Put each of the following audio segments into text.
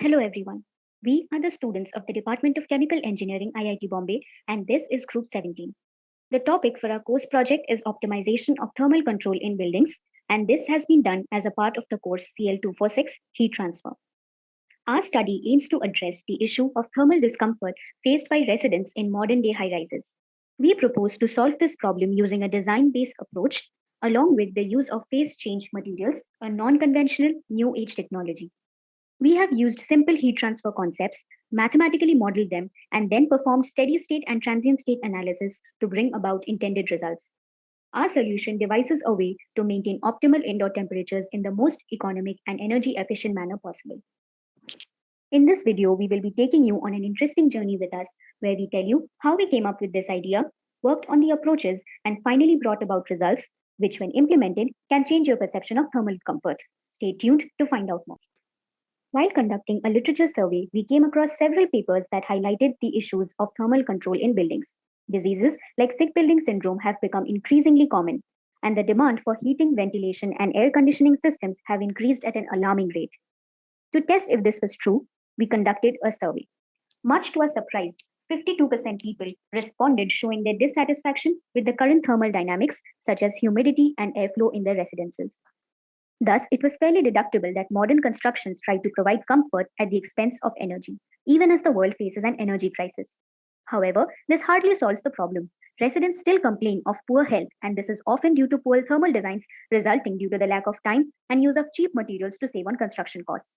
Hello everyone. We are the students of the Department of Chemical Engineering, IIT Bombay, and this is Group 17. The topic for our course project is optimization of thermal control in buildings, and this has been done as a part of the course CL246 heat transfer. Our study aims to address the issue of thermal discomfort faced by residents in modern day high rises. We propose to solve this problem using a design based approach along with the use of phase change materials, a non conventional new age technology. We have used simple heat transfer concepts, mathematically modeled them, and then performed steady state and transient state analysis to bring about intended results. Our solution devises a way to maintain optimal indoor temperatures in the most economic and energy efficient manner possible. In this video, we will be taking you on an interesting journey with us where we tell you how we came up with this idea, worked on the approaches, and finally brought about results, which when implemented can change your perception of thermal comfort. Stay tuned to find out more. While conducting a literature survey, we came across several papers that highlighted the issues of thermal control in buildings. Diseases like sick building syndrome have become increasingly common, and the demand for heating, ventilation, and air conditioning systems have increased at an alarming rate. To test if this was true, we conducted a survey. Much to our surprise, 52% people responded showing their dissatisfaction with the current thermal dynamics, such as humidity and airflow in their residences. Thus, it was fairly deductible that modern constructions try to provide comfort at the expense of energy, even as the world faces an energy crisis. However, this hardly solves the problem. Residents still complain of poor health, and this is often due to poor thermal designs resulting due to the lack of time and use of cheap materials to save on construction costs.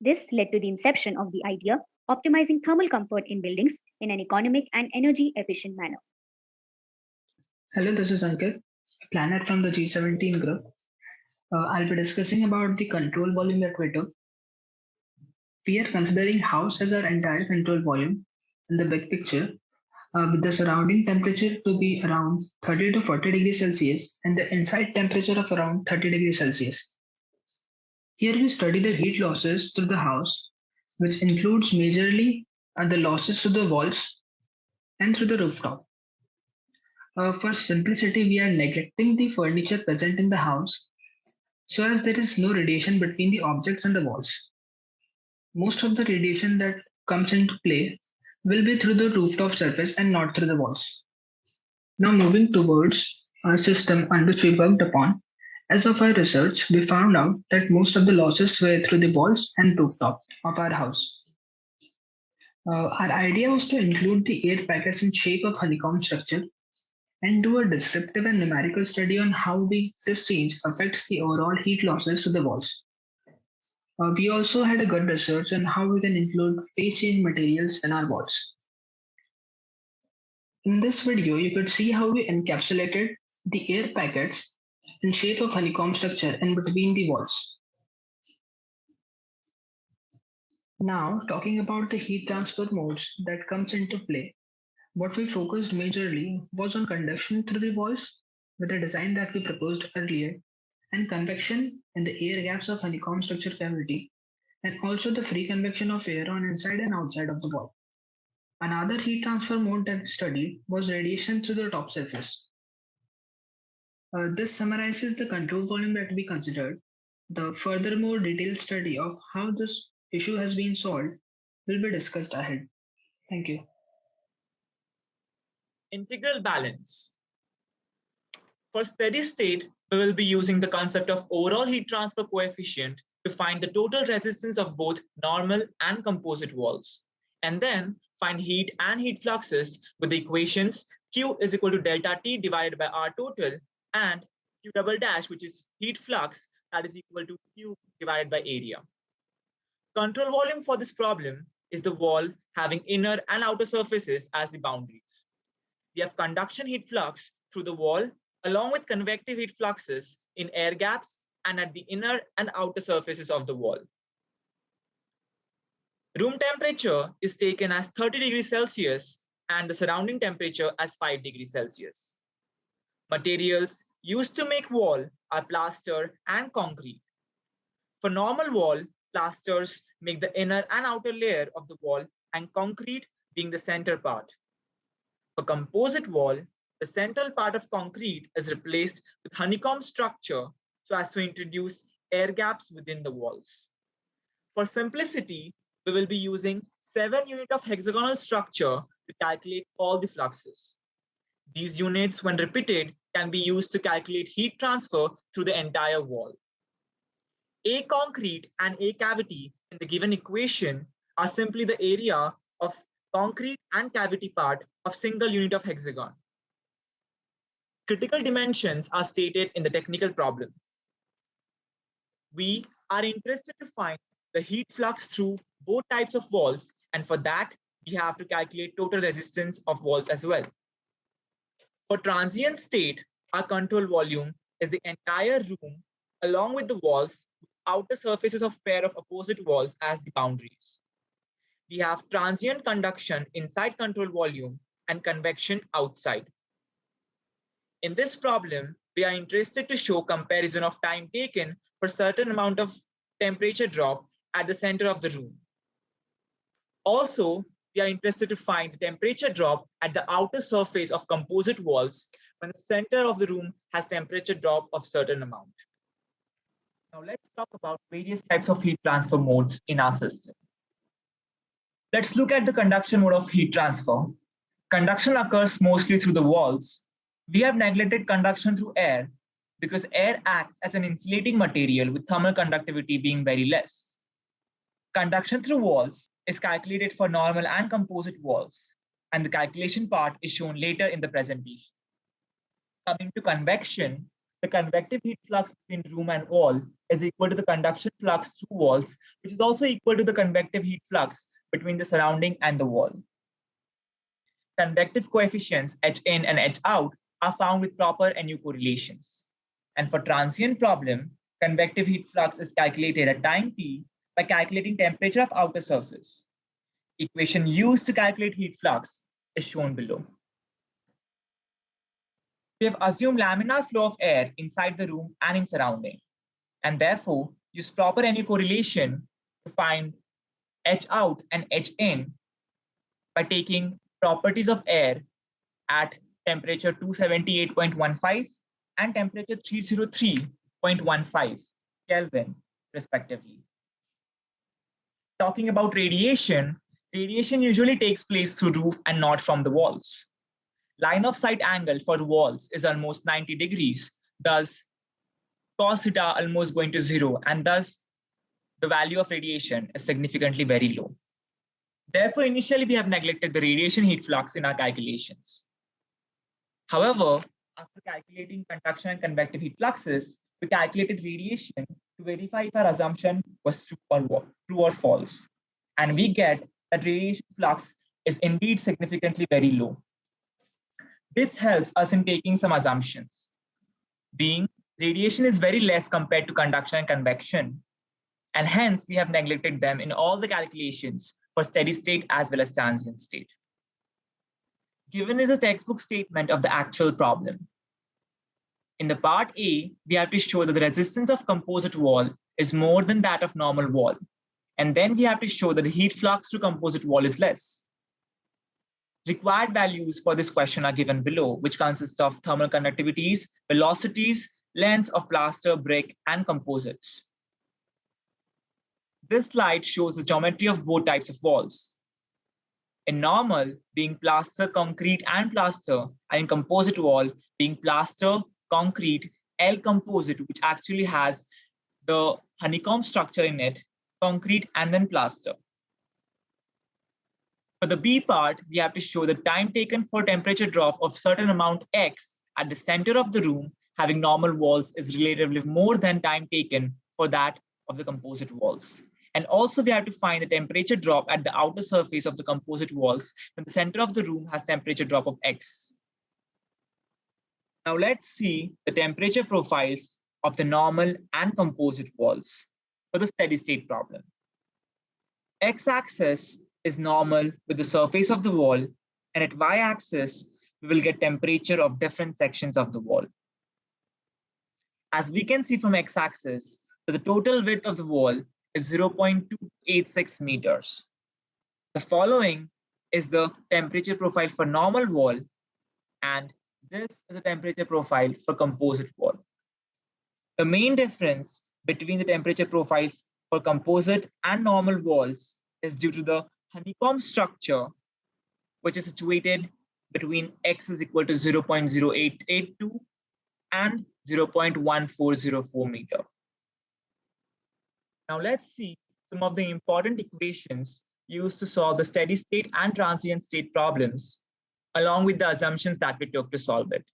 This led to the inception of the idea optimizing thermal comfort in buildings in an economic and energy efficient manner. Hello, this is Ankit, Planet from the G17 group uh, I'll be discussing about the control volume we took. We are considering house as our entire control volume in the big picture uh, with the surrounding temperature to be around 30 to 40 degrees Celsius and the inside temperature of around 30 degrees Celsius. Here we study the heat losses through the house, which includes majorly uh, the losses to the walls and through the rooftop. Uh, for simplicity, we are neglecting the furniture present in the house so as there is no radiation between the objects and the walls. Most of the radiation that comes into play will be through the rooftop surface and not through the walls. Now moving towards a system on which we worked upon, as of our research, we found out that most of the losses were through the walls and rooftop of our house. Uh, our idea was to include the air packets in shape of honeycomb structure and do a descriptive and numerical study on how we, this change affects the overall heat losses to the walls. Uh, we also had a good research on how we can include phase change materials in our walls. In this video, you could see how we encapsulated the air packets in shape of honeycomb structure in between the walls. Now, talking about the heat transfer modes that comes into play what we focused majorly was on conduction through the walls with the design that we proposed earlier and convection in the air gaps of honeycomb structure cavity and also the free convection of air on inside and outside of the wall. Another heat transfer mode that we studied was radiation through the top surface. Uh, this summarizes the control volume that we considered. The furthermore detailed study of how this issue has been solved will be discussed ahead. Thank you integral balance. For steady state, we will be using the concept of overall heat transfer coefficient to find the total resistance of both normal and composite walls, and then find heat and heat fluxes with the equations Q is equal to delta T divided by R total and Q double dash, which is heat flux, that is equal to Q divided by area. Control volume for this problem is the wall having inner and outer surfaces as the boundaries we have conduction heat flux through the wall along with convective heat fluxes in air gaps and at the inner and outer surfaces of the wall. Room temperature is taken as 30 degrees Celsius and the surrounding temperature as 5 degrees Celsius. Materials used to make wall are plaster and concrete. For normal wall, plasters make the inner and outer layer of the wall and concrete being the center part. For composite wall, the central part of concrete is replaced with honeycomb structure so as to introduce air gaps within the walls. For simplicity, we will be using seven unit of hexagonal structure to calculate all the fluxes. These units, when repeated, can be used to calculate heat transfer through the entire wall. A concrete and A cavity in the given equation are simply the area of concrete and cavity part of single unit of hexagon. Critical dimensions are stated in the technical problem. We are interested to find the heat flux through both types of walls, and for that, we have to calculate total resistance of walls as well. For transient state, our control volume is the entire room along with the walls, outer surfaces of pair of opposite walls as the boundaries. We have transient conduction inside control volume and convection outside. In this problem, we are interested to show comparison of time taken for certain amount of temperature drop at the center of the room. Also, we are interested to find temperature drop at the outer surface of composite walls when the center of the room has temperature drop of certain amount. Now let's talk about various types of heat transfer modes in our system. Let's look at the conduction mode of heat transfer. Conduction occurs mostly through the walls. We have neglected conduction through air because air acts as an insulating material with thermal conductivity being very less. Conduction through walls is calculated for normal and composite walls, and the calculation part is shown later in the presentation. Coming to convection, the convective heat flux between room and wall is equal to the conduction flux through walls, which is also equal to the convective heat flux between the surrounding and the wall. Convective coefficients H in and H out are found with proper NU correlations. And for transient problem, convective heat flux is calculated at time t by calculating temperature of outer surface. Equation used to calculate heat flux is shown below. We have assumed laminar flow of air inside the room and in surrounding, and therefore use proper NU correlation to find H out and H in by taking properties of air at temperature 278.15 and temperature 303.15 Kelvin respectively. Talking about radiation, radiation usually takes place through roof and not from the walls. Line of sight angle for walls is almost 90 degrees, thus cos theta almost going to zero, and thus the value of radiation is significantly very low. Therefore, initially we have neglected the radiation heat flux in our calculations. However, after calculating conduction and convective heat fluxes, we calculated radiation to verify if our assumption was true or, true or false. And we get that radiation flux is indeed significantly very low. This helps us in taking some assumptions, being radiation is very less compared to conduction and convection, and hence we have neglected them in all the calculations for steady state as well as transient state. Given is a textbook statement of the actual problem. In the part A, we have to show that the resistance of composite wall is more than that of normal wall. And then we have to show that the heat flux through composite wall is less. Required values for this question are given below, which consists of thermal conductivities, velocities, lengths of plaster, brick, and composites. This slide shows the geometry of both types of walls. In normal, being plaster, concrete, and plaster, and in composite wall, being plaster, concrete, L composite, which actually has the honeycomb structure in it, concrete, and then plaster. For the B part, we have to show the time taken for temperature drop of certain amount X at the center of the room having normal walls is relatively more than time taken for that of the composite walls. And also we have to find the temperature drop at the outer surface of the composite walls when the center of the room has temperature drop of X. Now let's see the temperature profiles of the normal and composite walls for the steady state problem. X-axis is normal with the surface of the wall, and at y-axis, we will get temperature of different sections of the wall. As we can see from x-axis, the total width of the wall is 0.286 meters. The following is the temperature profile for normal wall, and this is a temperature profile for composite wall. The main difference between the temperature profiles for composite and normal walls is due to the honeycomb structure, which is situated between x is equal to 0.0882 and 0.1404 meter. Now let's see some of the important equations used to solve the steady state and transient state problems, along with the assumptions that we took to solve it.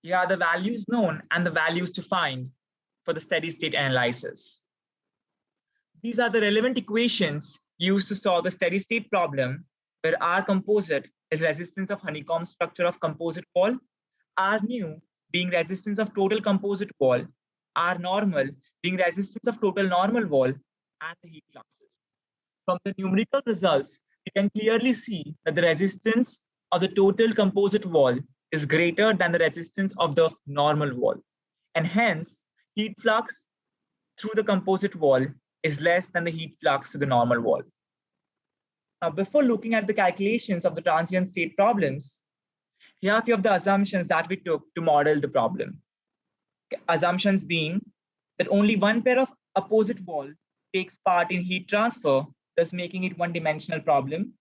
Here are the values known and the values to find for the steady state analysis. These are the relevant equations used to solve the steady state problem where R composite is resistance of honeycomb structure of composite wall, R new being resistance of total composite wall, R normal being resistance of total normal wall, and the heat fluxes. From the numerical results, you can clearly see that the resistance of the total composite wall is greater than the resistance of the normal wall. And hence, heat flux through the composite wall is less than the heat flux to the normal wall. Now, before looking at the calculations of the transient state problems, here are a few of the assumptions that we took to model the problem. Assumptions being that only one pair of opposite wall takes part in heat transfer, thus making it one-dimensional problem.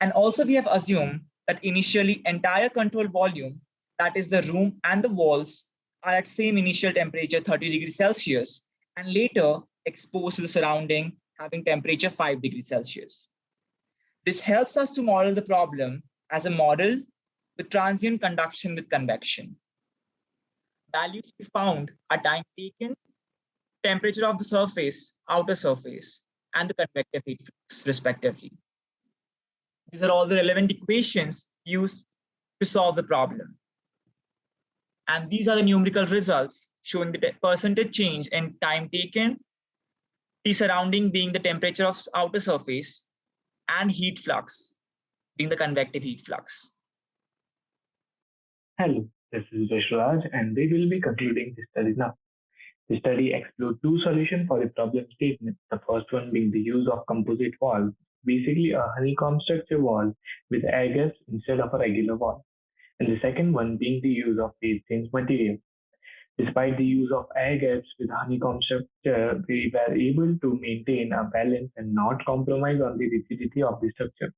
And also we have assumed that initially entire control volume, that is the room and the walls, are at same initial temperature 30 degrees Celsius, and later exposed to the surrounding having temperature 5 degrees Celsius. This helps us to model the problem as a model with transient conduction with convection. Values we found are time taken, temperature of the surface, outer surface, and the convective heat flux, respectively. These are all the relevant equations used to solve the problem. And these are the numerical results showing the percentage change in time taken, T surrounding being the temperature of outer surface, and heat flux being the convective heat flux. Hello, this is Vishraj and we will be concluding the study now. The study explored two solutions for the problem statement. The first one being the use of composite walls, basically a honeycomb structure wall with air gaps instead of a regular wall. And the second one being the use of phase change material. Despite the use of air gaps with honeycomb structure, we were able to maintain a balance and not compromise on the rigidity of the structure.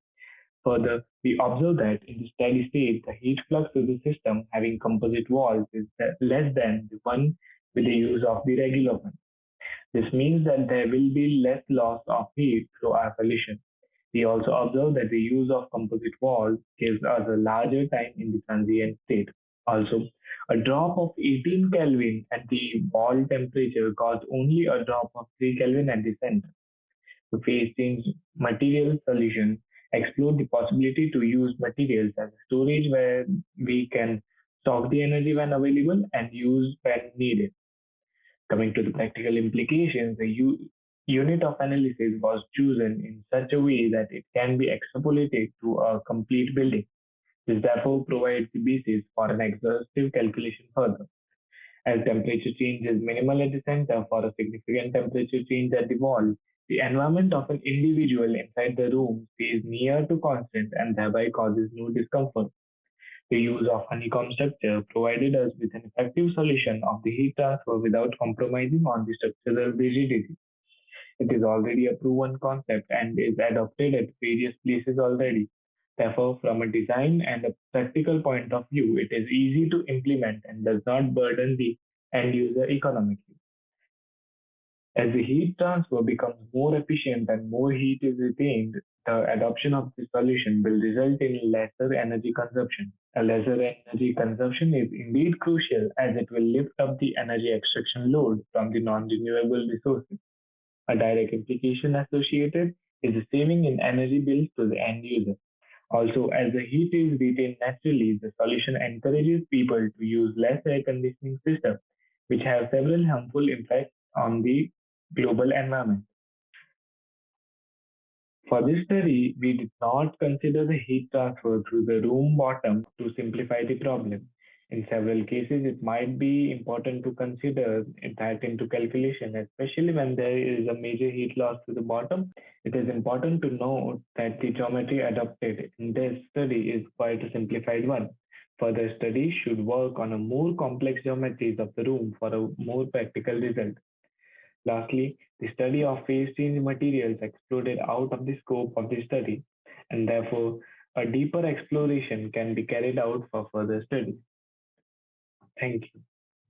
Further, we observe that in the steady state, the heat flux to the system having composite walls is less than the one with the use of the regular one. This means that there will be less loss of heat through our solution. We also observe that the use of composite walls gives us a larger time in the transient state. Also, a drop of 18 Kelvin at the wall temperature caused only a drop of 3 Kelvin at the center. The phase change material solution explored the possibility to use materials as storage where we can stock the energy when available and use when needed. Coming to the practical implications, the unit of analysis was chosen in such a way that it can be extrapolated to a complete building. This therefore provides the basis for an exhaustive calculation further. As temperature change is minimal at the center for a significant temperature change at the wall, the environment of an individual inside the room stays near to constant and thereby causes no discomfort. The use of honeycomb structure provided us with an effective solution of the heat transfer without compromising on the structural rigidity. It is already a proven concept and is adopted at various places already. Therefore, from a design and a practical point of view, it is easy to implement and does not burden the end user economically. As the heat transfer becomes more efficient and more heat is retained, the adoption of this solution will result in lesser energy consumption. A lesser energy consumption is indeed crucial as it will lift up the energy extraction load from the non-renewable resources. A direct implication associated is the saving in energy bills to the end user. Also, as the heat is retained naturally, the solution encourages people to use less air conditioning systems, which have several harmful impacts on the global environment. For this study, we did not consider the heat transfer through the room bottom to simplify the problem. In several cases, it might be important to consider that into calculation, especially when there is a major heat loss to the bottom. It is important to note that the geometry adopted in this study is quite a simplified one. Further studies should work on a more complex geometries of the room for a more practical result. Lastly, the study of phase change materials exploded out of the scope of the study, and therefore a deeper exploration can be carried out for further study. Thank you.